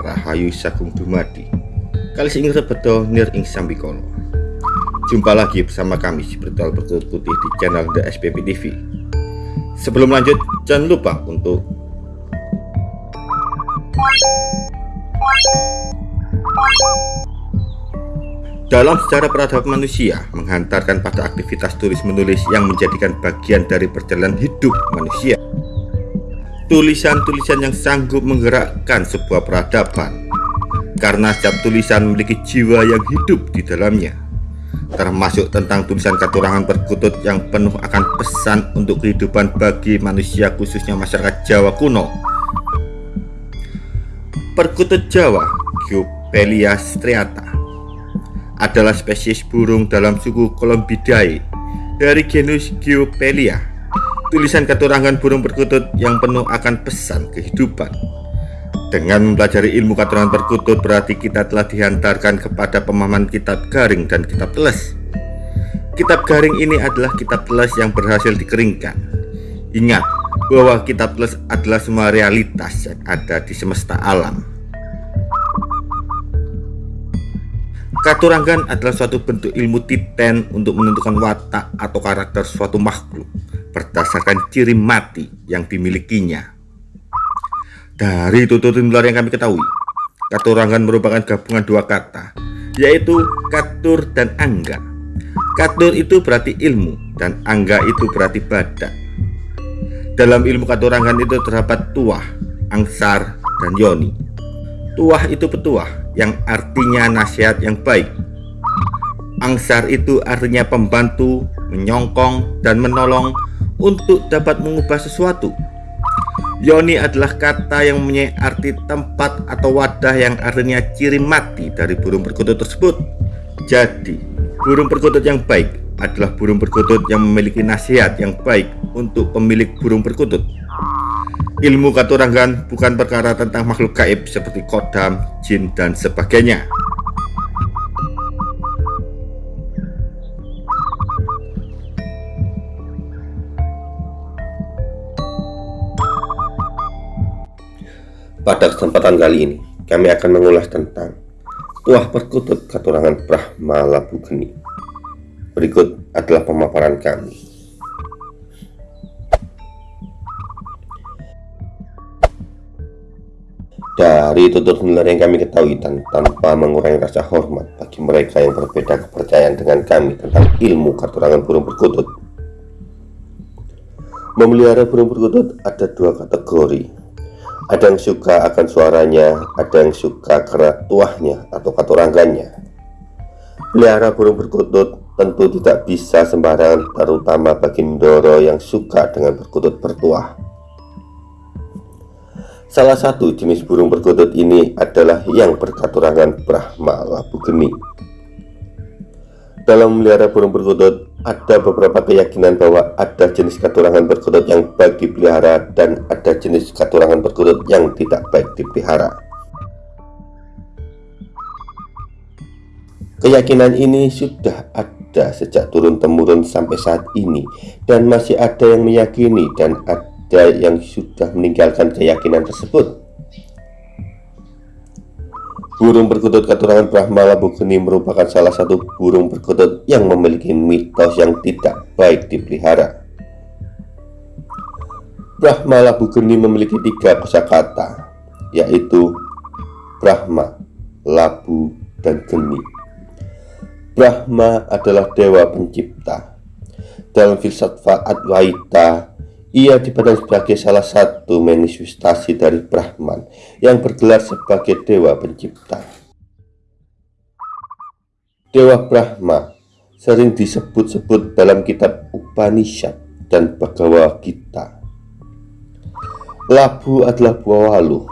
Rahayu Sagung Dumadi. Kali ing rebedo nir ing sambikono Jumpa lagi bersama kami si Bertol Berkutut Putih di channel The SPP TV Sebelum lanjut jangan lupa untuk dalam sejarah peradaban manusia menghantarkan pada aktivitas tulis menulis yang menjadikan bagian dari perjalanan hidup manusia. Tulisan-tulisan yang sanggup menggerakkan sebuah peradaban. Karena setiap tulisan memiliki jiwa yang hidup di dalamnya. Termasuk tentang tulisan katurangan perkutut yang penuh akan pesan untuk kehidupan bagi manusia khususnya masyarakat Jawa kuno. Perkutut Jawa Geopelia striata adalah spesies burung dalam suku Columbidae dari genus Geopelia. Tulisan keturangan burung perkutut yang penuh akan pesan kehidupan. Dengan mempelajari ilmu keturangan perkutut berarti kita telah dihantarkan kepada pemahaman kitab garing dan kitab teles. Kitab garing ini adalah kitab teles yang berhasil dikeringkan. Ingat bahwa kitab teles adalah semua realitas yang ada di semesta alam. Katurangan adalah suatu bentuk ilmu titen untuk menentukan watak atau karakter suatu makhluk berdasarkan ciri mati yang dimilikinya. Dari tutur nular yang kami ketahui, katurangan merupakan gabungan dua kata, yaitu katur dan angga. Katur itu berarti ilmu dan angga itu berarti badak. Dalam ilmu katurangan itu terdapat tuah, angsar, dan yoni. Tuah itu petuah, yang artinya nasihat yang baik. Angsar itu artinya pembantu, menyongkong, dan menolong untuk dapat mengubah sesuatu. Yoni adalah kata yang mempunyai arti tempat atau wadah yang artinya ciri mati dari burung perkutut tersebut. Jadi, burung perkutut yang baik adalah burung perkutut yang memiliki nasihat yang baik untuk pemilik burung perkutut. Ilmu katurangan bukan perkara tentang makhluk gaib seperti kodam, jin, dan sebagainya. Pada kesempatan kali ini, kami akan mengulas tentang Tuah Perkutut Katurangan Brahma Labu Geni. Berikut adalah pemaparan kami. Dari tutur nular yang kami ketahui dan tanpa mengurangi rasa hormat bagi mereka yang berbeda kepercayaan dengan kami tentang ilmu karturangan burung perkutut. Memelihara burung perkutut ada dua kategori. Ada yang suka akan suaranya, ada yang suka karena tuahnya atau katurangannya. Pelihara burung perkutut tentu tidak bisa sembarangan terutama bagi Ndoro yang suka dengan perkutut bertuah. Salah satu jenis burung perkutut ini adalah yang berkaturangan Brahma Labu Geni. Dalam memelihara burung perkutut, ada beberapa keyakinan bahwa ada jenis katurangan perkutut yang baik dipelihara dan ada jenis katurangan perkutut yang tidak baik dipelihara. Keyakinan ini sudah ada sejak turun-temurun sampai saat ini dan masih ada yang meyakini dan ada yang sudah meninggalkan keyakinan tersebut. Burung perkutut katurangan Brahma Labugeni merupakan salah satu burung perkutut yang memiliki mitos yang tidak baik dipelihara. Brahma Labugeni memiliki tiga kosakata, yaitu Brahma, Labu, dan Geni. Brahma adalah dewa pencipta. Dalam filsafat Advaita, ia dipandang sebagai salah satu manifestasi dari Brahman yang bergelar sebagai Dewa Pencipta. Dewa Brahma sering disebut-sebut dalam kitab Upanishad dan Bhagavad Gita. Labu adalah buah waluh,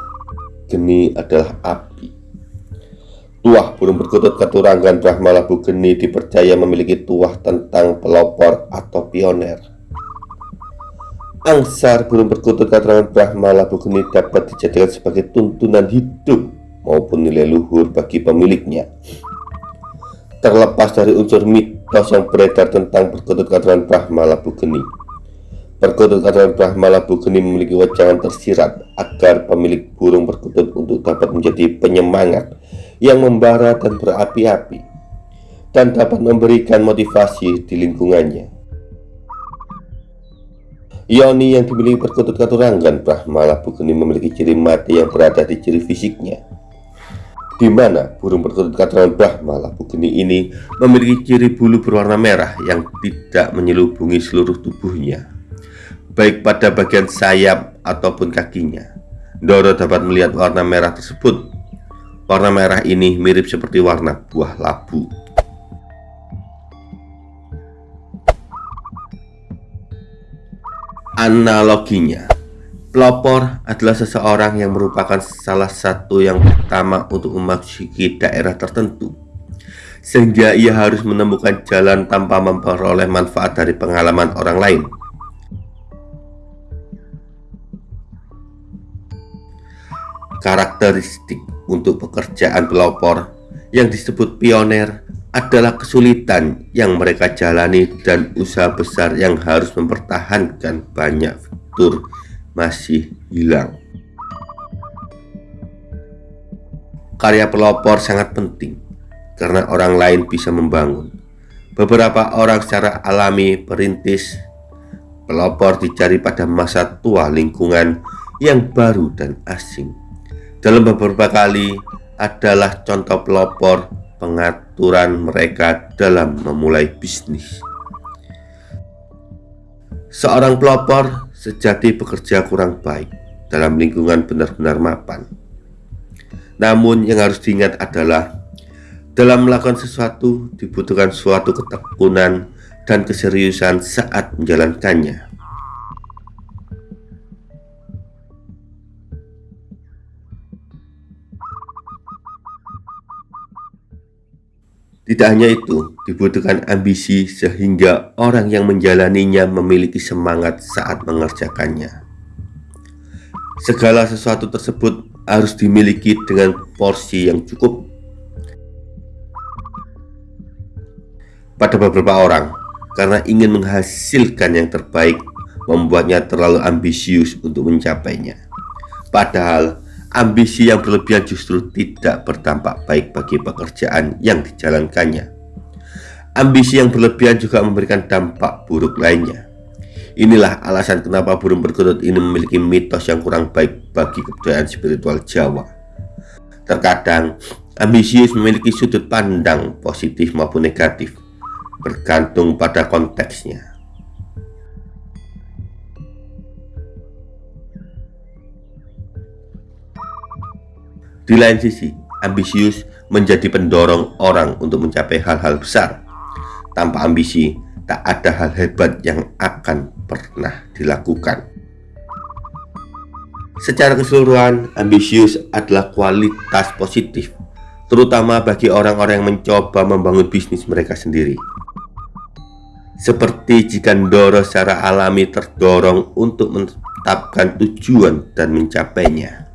geni adalah api. Tuah burung perkutut keturangan Brahma Labu Geni dipercaya memiliki tuah tentang pelopor atau pioner Angsar burung perkutut keterangan Brahma Labu Geni dapat dijadikan sebagai tuntunan hidup maupun nilai luhur bagi pemiliknya. Terlepas dari unsur mitos yang beredar tentang perkutut keterangan Brahma Labu Geni, Perkutut adalah Brahma Labu Geni memiliki wajangan tersirat agar pemilik burung perkutut untuk dapat menjadi penyemangat yang membara dan berapi-api dan dapat memberikan motivasi di lingkungannya. Yoni yang dimiliki perkutut katurangan Brahma Labu Geni memiliki ciri mati yang berada di ciri fisiknya di mana burung perkutut katurangan Brahma Labu Geni ini memiliki ciri bulu berwarna merah yang tidak menyelubungi seluruh tubuhnya, baik pada bagian sayap ataupun kakinya. Doro dapat melihat warna merah tersebut. Warna merah ini mirip seperti warna buah labu. Analoginya, Pelopor adalah seseorang yang merupakan salah satu yang pertama untuk memasuki daerah tertentu Sehingga ia harus menemukan jalan tanpa memperoleh manfaat dari pengalaman orang lain. Karakteristik untuk pekerjaan pelopor yang disebut pioner adalah kesulitan yang mereka jalani dan usaha besar yang harus mempertahankan banyak fitur masih hilang. Karya pelopor sangat penting karena orang lain bisa membangun. Beberapa orang secara alami perintis pelopor dicari pada masa tua lingkungan yang baru dan asing. Dalam beberapa kali adalah contoh pelopor pengaturan mereka dalam memulai bisnis. Seorang pelopor sejati bekerja kurang baik dalam lingkungan benar-benar mapan. Namun yang harus diingat adalah dalam melakukan sesuatu dibutuhkan suatu ketekunan dan keseriusan saat menjalankannya. Tidak hanya itu, dibutuhkan ambisi sehingga orang yang menjalaninya memiliki semangat saat mengerjakannya. Segala sesuatu tersebut harus dimiliki dengan porsi yang cukup. Pada beberapa orang, karena ingin menghasilkan yang terbaik, membuatnya terlalu ambisius untuk mencapainya. Padahal, ambisi yang berlebihan justru tidak berdampak baik bagi pekerjaan yang dijalankannya. Ambisi yang berlebihan juga memberikan dampak buruk lainnya. Inilah alasan kenapa burung perkutut ini memiliki mitos yang kurang baik bagi kebudayaan spiritual Jawa. Terkadang, ambisius memiliki sudut pandang positif maupun negatif, bergantung pada konteksnya. Di lain sisi, ambisius menjadi pendorong orang untuk mencapai hal-hal besar. Tanpa ambisi, tak ada hal hebat yang akan pernah dilakukan. Secara keseluruhan, ambisius adalah kualitas positif, terutama bagi orang-orang yang mencoba membangun bisnis mereka sendiri. Seperti jika Ndoro secara alami terdorong untuk menetapkan tujuan dan mencapainya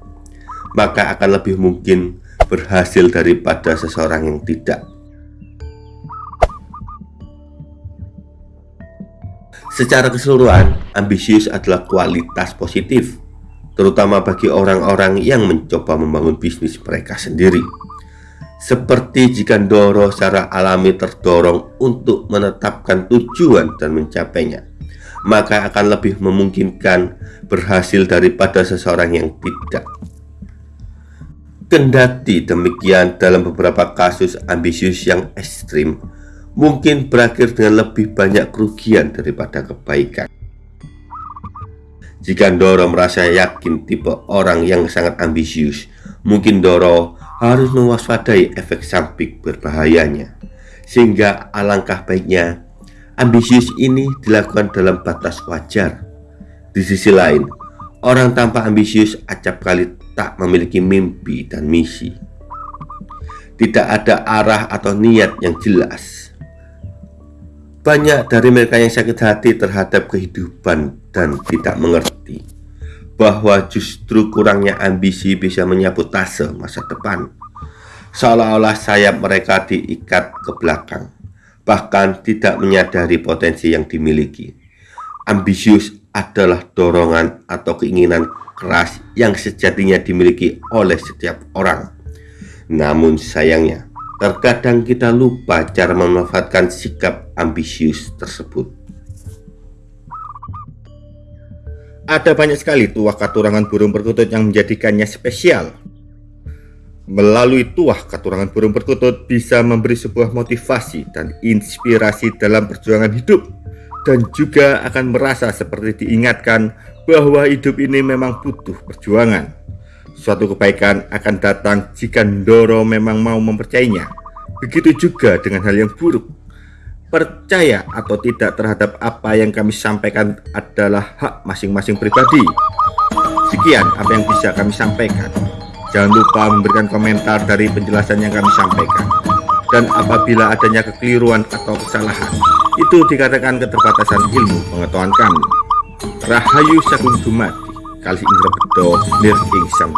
maka akan lebih mungkin berhasil daripada seseorang yang tidak. Secara keseluruhan, ambisius adalah kualitas positif, terutama bagi orang-orang yang mencoba membangun bisnis mereka sendiri. Seperti jika Doro secara alami terdorong untuk menetapkan tujuan dan mencapainya, maka akan lebih memungkinkan berhasil daripada seseorang yang tidak. Kendati demikian dalam beberapa kasus ambisius yang ekstrim mungkin berakhir dengan lebih banyak kerugian daripada kebaikan. Jika Doro merasa yakin tipe orang yang sangat ambisius, mungkin Doro harus mewaspadai efek samping berbahayanya. Sehingga alangkah baiknya ambisius ini dilakukan dalam batas wajar. Di sisi lain, orang tanpa ambisius acap kali tak memiliki mimpi dan misi. Tidak ada arah atau niat yang jelas. Banyak dari mereka yang sakit hati terhadap kehidupan dan tidak mengerti bahwa justru kurangnya ambisi bisa menyabotase masa depan. Seolah-olah sayap mereka diikat ke belakang, bahkan tidak menyadari potensi yang dimiliki. Ambisius adalah dorongan atau keinginan keras yang sejatinya dimiliki oleh setiap orang. Namun sayangnya, terkadang kita lupa cara memanfaatkan sikap ambisius tersebut. Ada banyak sekali tuah katurangan burung perkutut yang menjadikannya spesial. Melalui tuah katurangan burung perkutut bisa memberi sebuah motivasi dan inspirasi dalam perjuangan hidup dan juga akan merasa seperti diingatkan bahwa hidup ini memang butuh perjuangan. Suatu kebaikan akan datang jika Ndoro memang mau mempercayainya. Begitu juga dengan hal yang buruk. Percaya atau tidak terhadap apa yang kami sampaikan adalah hak masing-masing pribadi. Sekian apa yang bisa kami sampaikan. Jangan lupa memberikan komentar dari penjelasan yang kami sampaikan. Dan apabila adanya kekeliruan atau kesalahan, itu dikatakan keterbatasan ilmu pengetahuan kami. Rahayu Sagung Dumadi, Kali Indra Bedo, Nir Ing Sang